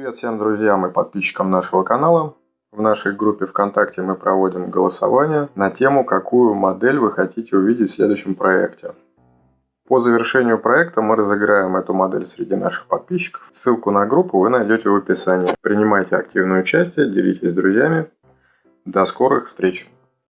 Привет всем друзьям и подписчикам нашего канала. В нашей группе ВКонтакте мы проводим голосование на тему, какую модель вы хотите увидеть в следующем проекте. По завершению проекта мы разыграем эту модель среди наших подписчиков. Ссылку на группу вы найдете в описании. Принимайте активное участие, делитесь с друзьями. До скорых встреч!